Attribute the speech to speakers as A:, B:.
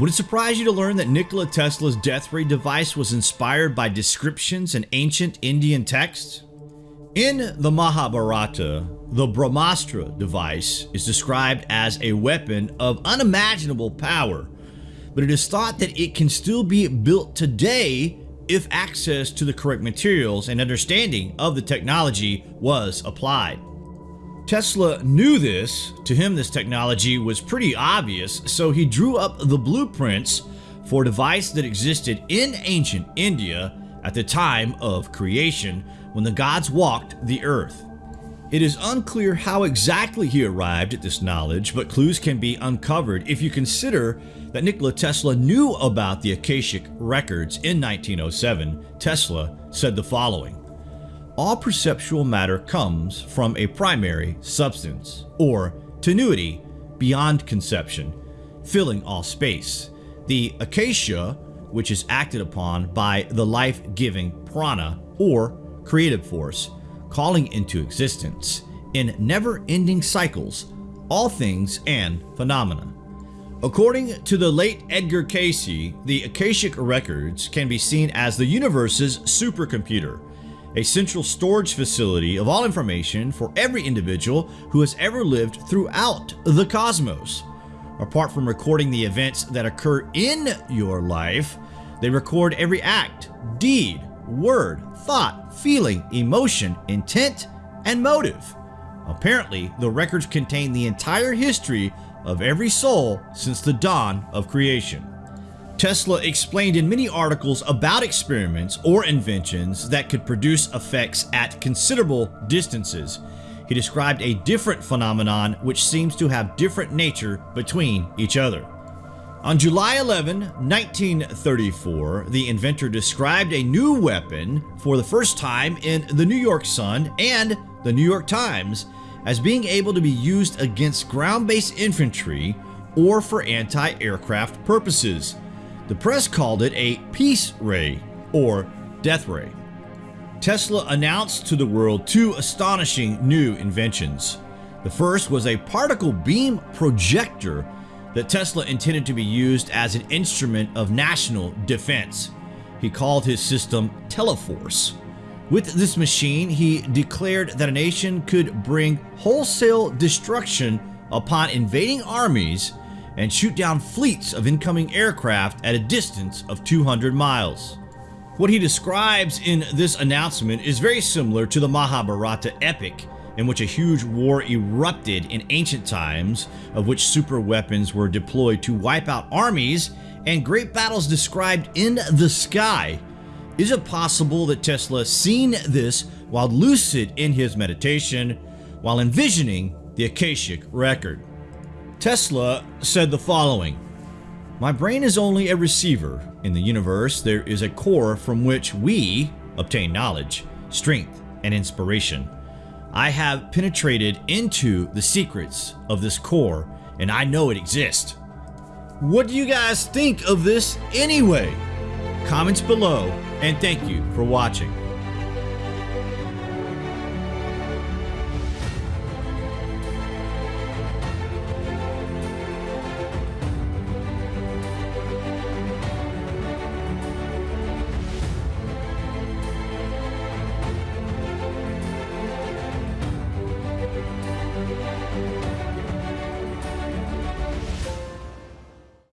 A: Would it surprise you to learn that Nikola Tesla's death ray device was inspired by descriptions in ancient Indian texts? In the Mahabharata, the Brahmastra device is described as a weapon of unimaginable power, but it is thought that it can still be built today if access to the correct materials and understanding of the technology was applied. Tesla knew this, to him this technology was pretty obvious, so he drew up the blueprints for a device that existed in ancient India at the time of creation when the gods walked the earth. It is unclear how exactly he arrived at this knowledge, but clues can be uncovered if you consider that Nikola Tesla knew about the Akashic records in 1907. Tesla said the following all perceptual matter comes from a primary substance, or tenuity beyond conception, filling all space. The akasha, which is acted upon by the life-giving prana, or creative force, calling into existence, in never-ending cycles, all things and phenomena. According to the late Edgar Cayce, the Akashic Records can be seen as the universe's supercomputer, a central storage facility of all information for every individual who has ever lived throughout the cosmos. Apart from recording the events that occur in your life, they record every act, deed, word, thought, feeling, emotion, intent, and motive. Apparently, the records contain the entire history of every soul since the dawn of creation. Tesla explained in many articles about experiments or inventions that could produce effects at considerable distances. He described a different phenomenon which seems to have different nature between each other. On July 11, 1934, the inventor described a new weapon for the first time in the New York Sun and the New York Times as being able to be used against ground-based infantry or for anti-aircraft purposes. The press called it a peace ray or death ray. Tesla announced to the world two astonishing new inventions. The first was a particle beam projector that Tesla intended to be used as an instrument of national defense. He called his system Teleforce. With this machine, he declared that a nation could bring wholesale destruction upon invading armies and shoot down fleets of incoming aircraft at a distance of 200 miles. What he describes in this announcement is very similar to the Mahabharata epic in which a huge war erupted in ancient times of which super weapons were deployed to wipe out armies and great battles described in the sky. Is it possible that Tesla seen this while lucid in his meditation while envisioning the Akashic record? Tesla said the following, My brain is only a receiver. In the universe, there is a core from which we obtain knowledge, strength, and inspiration. I have penetrated into the secrets of this core, and I know it exists. What do you guys think of this anyway? Comments below, and thank you for watching.